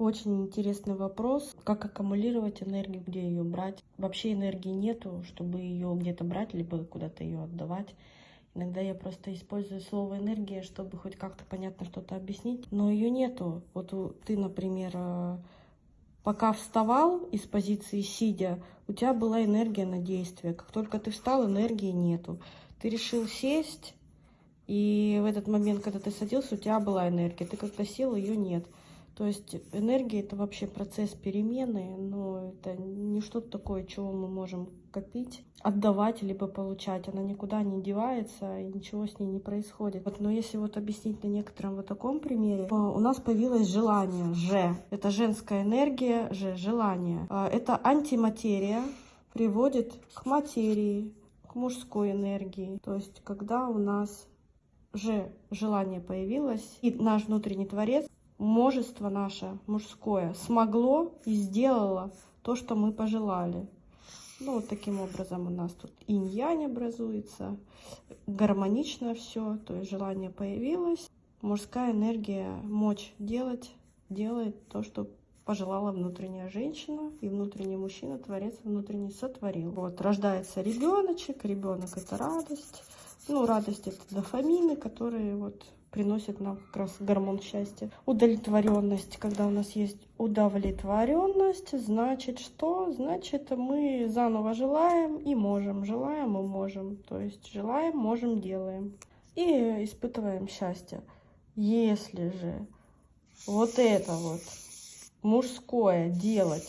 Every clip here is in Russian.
Очень интересный вопрос, как аккумулировать энергию, где ее брать. Вообще энергии нету, чтобы ее где-то брать, либо куда-то ее отдавать. Иногда я просто использую слово энергия, чтобы хоть как-то понятно что-то объяснить, но ее нету. Вот ты, например, э, пока вставал из позиции сидя, у тебя была энергия на действие. Как только ты встал, энергии нету. Ты решил сесть, и в этот момент, когда ты садился, у тебя была энергия. Ты как-то сел, ее нет. То есть энергия это вообще процесс перемены, но это не что-то такое, чего мы можем копить, отдавать, либо получать. Она никуда не девается, и ничего с ней не происходит. Вот, но если вот объяснить на некотором вот таком примере, у нас появилось желание, же. Это женская энергия, же, желание. А, это антиматерия, приводит к материи, к мужской энергии. То есть, когда у нас же желание появилось, и наш внутренний творец мужество наше мужское смогло и сделало то, что мы пожелали. Ну, вот таким образом у нас тут инь-янь образуется, гармонично все, то есть желание появилось. Мужская энергия, мочь делать, делает то, что пожелала внутренняя женщина, и внутренний мужчина, творец внутренний сотворил. Вот, рождается ребеночек, ребенок это радость. Ну, радость это дофамины, которые вот приносит нам как раз гормон счастья. Удовлетворенность. Когда у нас есть удовлетворенность, значит что? Значит мы заново желаем и можем. Желаем и можем. То есть желаем, можем, делаем. И испытываем счастье. Если же вот это вот мужское делать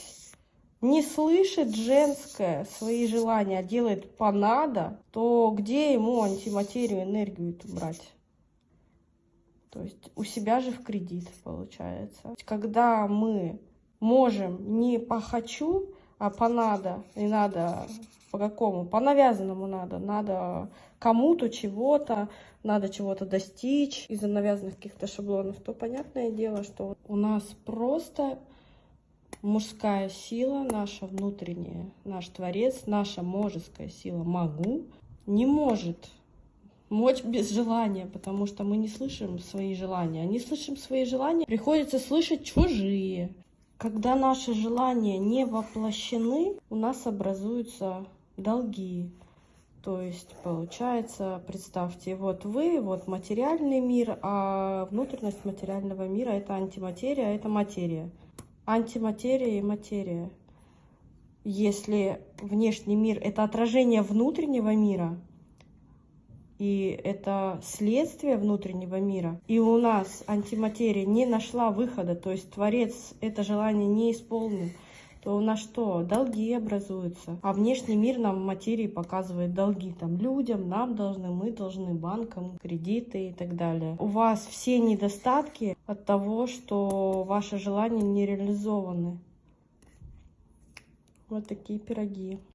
не слышит женское свои желания, а делает понадо, то где ему антиматерию, энергию брать? То есть у себя же в кредит получается. Когда мы можем не по хочу, а по надо, и надо по какому? По навязанному надо. Надо кому-то чего-то, надо чего-то достичь из-за навязанных каких-то шаблонов, то понятное дело, что у нас просто мужская сила, наша внутренняя, наш творец, наша можеская сила могу, не может мочь без желания, потому что мы не слышим свои желания. Не слышим свои желания, приходится слышать чужие. Когда наши желания не воплощены, у нас образуются долги. То есть, получается, представьте, вот вы, вот материальный мир, а внутренность материального мира – это антиматерия, а это материя. Антиматерия и материя. Если внешний мир – это отражение внутреннего мира – и это следствие внутреннего мира. И у нас антиматерия не нашла выхода, то есть Творец это желание не исполнил, то у нас что? Долги образуются. А внешний мир нам материи показывает долги там людям, нам должны, мы должны, банкам, кредиты и так далее. У вас все недостатки от того, что ваши желания не реализованы. Вот такие пироги.